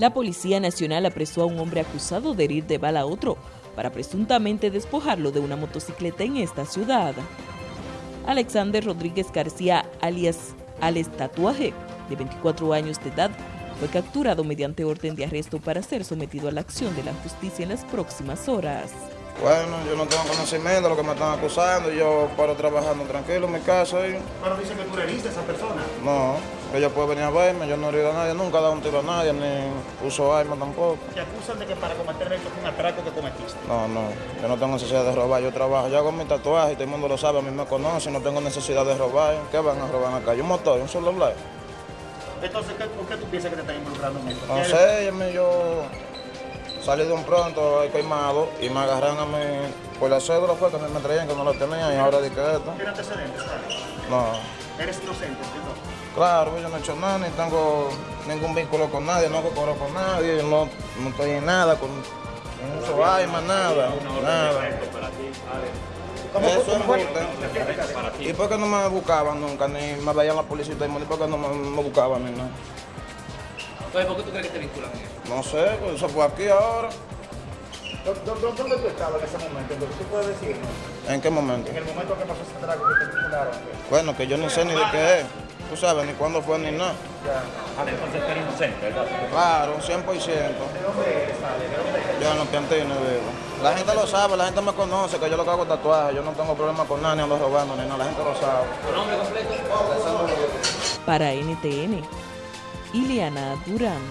La Policía Nacional apresó a un hombre acusado de herir de bala a otro para presuntamente despojarlo de una motocicleta en esta ciudad. Alexander Rodríguez García, alias Alex Tatuaje, de 24 años de edad, fue capturado mediante orden de arresto para ser sometido a la acción de la justicia en las próximas horas. Bueno, yo no tengo conocimiento de lo que me están acusando, yo paro trabajando tranquilo en mi casa. Y... Pero dice que tú heriste a esa persona. No, ella puede venir a verme, yo no he herido a nadie, nunca he dado un tiro a nadie, ni uso arma tampoco. Te acusan de que para cometer esto fue un atraco que cometiste. No, no, yo no tengo necesidad de robar, yo trabajo, yo hago mi tatuaje, todo el mundo lo sabe, a mí me conoce, no tengo necesidad de robar. ¿Qué van a robar acá? ¿Un motor, un celular? Entonces, ¿qué, ¿por qué tú piensas que te están involucrando en esto? No sé, yo salí de un pronto quemado y me agarraron a mí por la cédula fue que me, traían que no lo tenía y ahora di que esto. ¿Tiene antecedentes? No. ¿Eres inocente? ¿no? Claro, yo no he hecho nada, ni tengo ningún vínculo con nadie, no cobro con nadie, no, no estoy en nada, con no uso armas, nada, nada. Eso es fuerte. ¿Y por qué no me buscaban nunca? Ni me veían la policía y por qué no me, me buscaban ni nada? Entonces, ¿por qué tú crees que te vinculan en eso? No sé, pues eso fue aquí ahora. ¿Dónde tú estabas en ese momento? ¿Tú puedes decirnos? ¿En qué momento? En el momento que pasó Bueno, que yo ni sé ni de qué es. Tú sabes, ni cuándo fue ni nada. Vale, entonces tú eres inocente, ¿verdad? Claro, 100%. ¿De dónde eres, Ale? ¿De dónde eres? Yo en los piantines vivo. La gente lo sabe, la gente me conoce, que yo lo que hago es tatuaje. Yo no tengo problema con nadie, ando robando ni nada. La gente lo sabe. ¿Tu nombre completo? Para NTN, Ileana Durán.